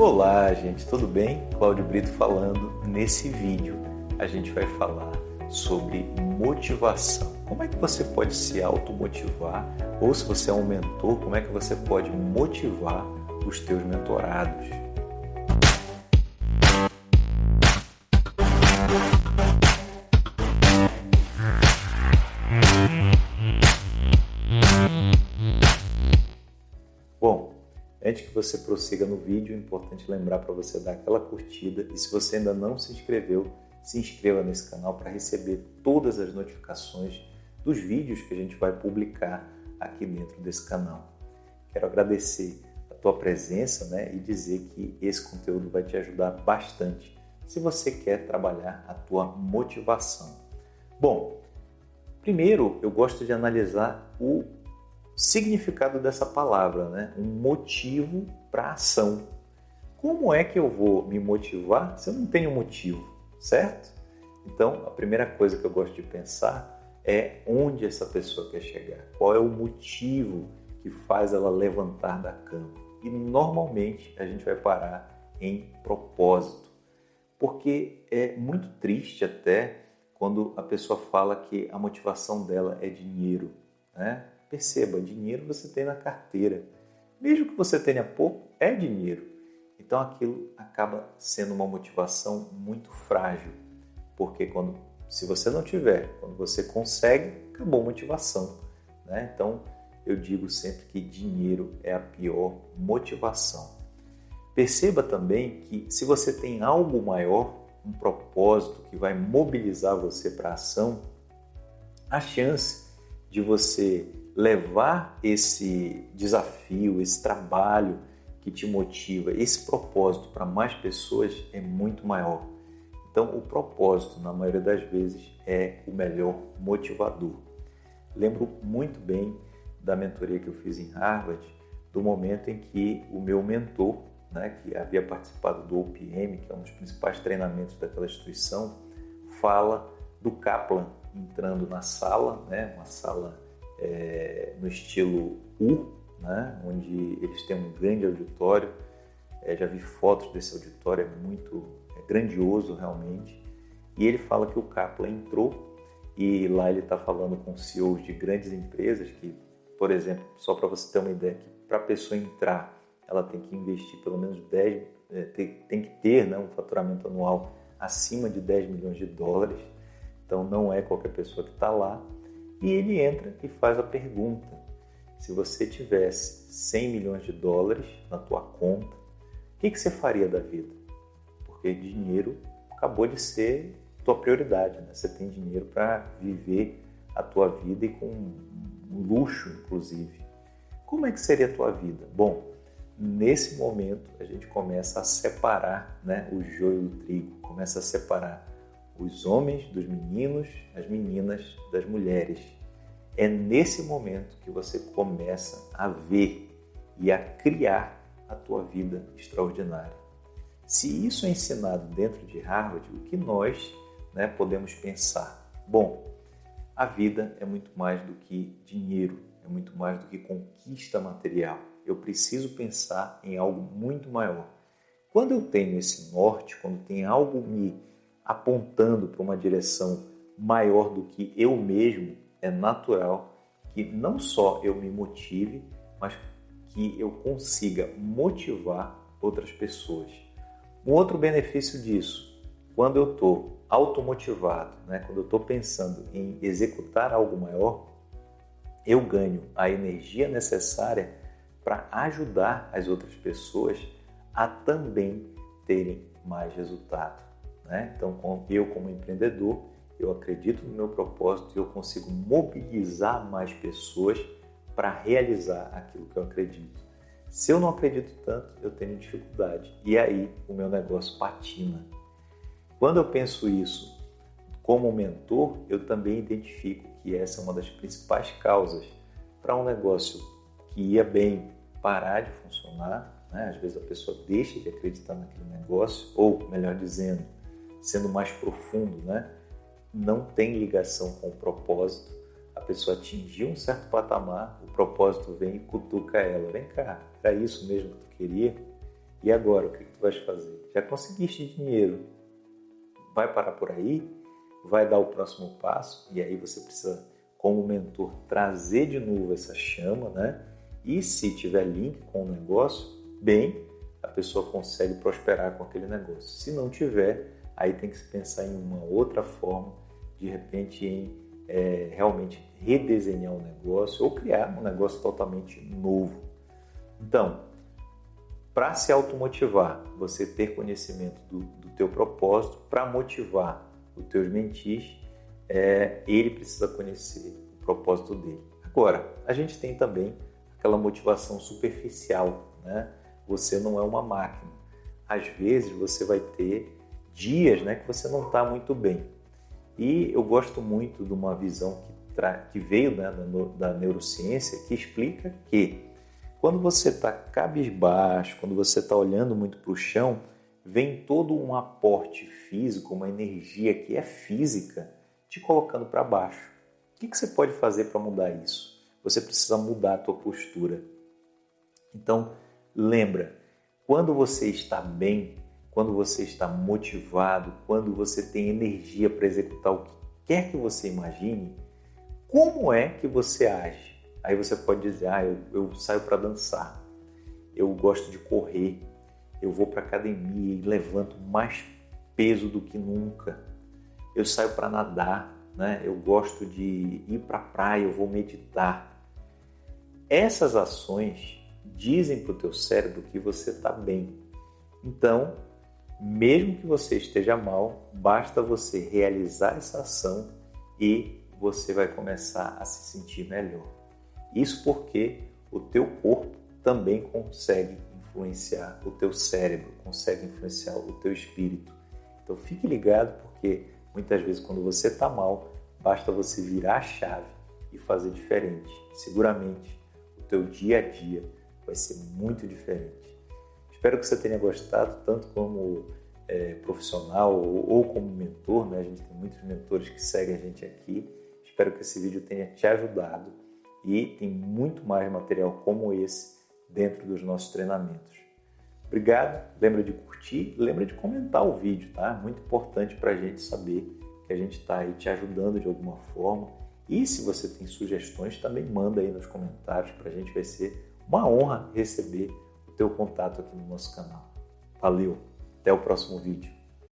Olá, gente, tudo bem? Cláudio Brito falando. Nesse vídeo a gente vai falar sobre motivação. Como é que você pode se automotivar? Ou se você é um mentor, como é que você pode motivar os teus mentorados? Antes que você prossiga no vídeo, é importante lembrar para você dar aquela curtida e se você ainda não se inscreveu, se inscreva nesse canal para receber todas as notificações dos vídeos que a gente vai publicar aqui dentro desse canal. Quero agradecer a tua presença né, e dizer que esse conteúdo vai te ajudar bastante se você quer trabalhar a tua motivação. Bom, primeiro eu gosto de analisar o significado dessa palavra, né? um motivo para ação. Como é que eu vou me motivar se eu não tenho motivo, certo? Então, a primeira coisa que eu gosto de pensar é onde essa pessoa quer chegar, qual é o motivo que faz ela levantar da cama. E normalmente a gente vai parar em propósito, porque é muito triste até quando a pessoa fala que a motivação dela é dinheiro, né? Perceba, dinheiro você tem na carteira. Mesmo que você tenha pouco, é dinheiro. Então aquilo acaba sendo uma motivação muito frágil, porque quando se você não tiver, quando você consegue, acabou a motivação. Né? Então eu digo sempre que dinheiro é a pior motivação. Perceba também que se você tem algo maior, um propósito que vai mobilizar você para a ação, a chance de você levar esse desafio, esse trabalho que te motiva, esse propósito para mais pessoas é muito maior. Então, o propósito, na maioria das vezes, é o melhor motivador. Lembro muito bem da mentoria que eu fiz em Harvard, do momento em que o meu mentor, né, que havia participado do OPM, que é um dos principais treinamentos daquela instituição, fala do Kaplan entrando na sala, né, uma sala é, no estilo U, né, onde eles têm um grande auditório. É, já vi fotos desse auditório, é muito é grandioso realmente. E ele fala que o Kaplan entrou e lá ele está falando com CEOs de grandes empresas que, por exemplo, só para você ter uma ideia, que para a pessoa entrar, ela tem que investir pelo menos 10, é, tem, tem, que ter né, um faturamento anual acima de 10 milhões de dólares. Então não é qualquer pessoa que está lá. E ele entra e faz a pergunta: se você tivesse 100 milhões de dólares na tua conta, o que, que você faria da vida? Porque dinheiro acabou de ser tua prioridade, né? Você tem dinheiro para viver a tua vida e com luxo, inclusive. Como é que seria a tua vida? Bom, nesse momento a gente começa a separar né, o joio do trigo, começa a separar os homens dos meninos, as meninas das mulheres. É nesse momento que você começa a ver e a criar a tua vida extraordinária. Se isso é ensinado dentro de Harvard, o que nós né, podemos pensar? Bom, a vida é muito mais do que dinheiro, é muito mais do que conquista material. Eu preciso pensar em algo muito maior. Quando eu tenho esse norte, quando tem algo me apontando para uma direção maior do que eu mesmo, é natural que não só eu me motive, mas que eu consiga motivar outras pessoas. Um outro benefício disso, quando eu estou automotivado, né, quando eu estou pensando em executar algo maior, eu ganho a energia necessária para ajudar as outras pessoas a também terem mais resultado. Né? Então, eu como empreendedor, eu acredito no meu propósito e eu consigo mobilizar mais pessoas para realizar aquilo que eu acredito. Se eu não acredito tanto, eu tenho dificuldade e aí o meu negócio patina. Quando eu penso isso como mentor, eu também identifico que essa é uma das principais causas para um negócio que ia bem parar de funcionar. Né? Às vezes a pessoa deixa de acreditar naquele negócio, ou melhor dizendo, sendo mais profundo, né? não tem ligação com o propósito. A pessoa atingiu um certo patamar, o propósito vem e cutuca ela. Vem cá, era isso mesmo que tu queria? E agora, o que tu vais fazer? Já conseguiste dinheiro? Vai parar por aí? Vai dar o próximo passo? E aí você precisa, como mentor, trazer de novo essa chama, né? E se tiver link com o negócio, bem, a pessoa consegue prosperar com aquele negócio. Se não tiver, aí tem que se pensar em uma outra forma, de repente em é, realmente redesenhar o negócio ou criar um negócio totalmente novo. Então, para se automotivar, você ter conhecimento do, do teu propósito, para motivar os teus mentis, é, ele precisa conhecer o propósito dele. Agora, a gente tem também aquela motivação superficial, né? Você não é uma máquina. Às vezes você vai ter dias, né, que você não está muito bem. E eu gosto muito de uma visão que, que veio né, da, da neurociência que explica que quando você está cabisbaixo, quando você está olhando muito para o chão, vem todo um aporte físico, uma energia que é física, te colocando para baixo. O que, que você pode fazer para mudar isso? Você precisa mudar a tua postura. Então, lembra, quando você está bem, quando você está motivado, quando você tem energia para executar o que quer que você imagine, como é que você age? Aí você pode dizer, ah, eu, eu saio para dançar, eu gosto de correr, eu vou para academia e levanto mais peso do que nunca. Eu saio para nadar, né? Eu gosto de ir para a praia, eu vou meditar. Essas ações dizem para o teu cérebro que você está bem. Então, mesmo que você esteja mal, basta você realizar essa ação e você vai começar a se sentir melhor. Isso porque o teu corpo também consegue influenciar o teu cérebro, consegue influenciar o teu espírito. Então fique ligado porque muitas vezes quando você está mal, basta você virar a chave e fazer diferente. Seguramente o teu dia a dia vai ser muito diferente. Espero que você tenha gostado, tanto como é, profissional ou, ou, como mentor, né? A gente tem muitos mentores que seguem a gente aqui. Espero que esse vídeo tenha te ajudado e tem muito mais material como esse dentro dos nossos treinamentos. Obrigado, lembra de curtir, lembra de comentar o vídeo, tá? Muito importante para a gente saber que a gente está aí te ajudando de alguma forma. E se você tem sugestões, também manda aí nos comentários para a gente, vai ser uma honra receber teu contato aqui no nosso canal. Valeu, até o próximo vídeo.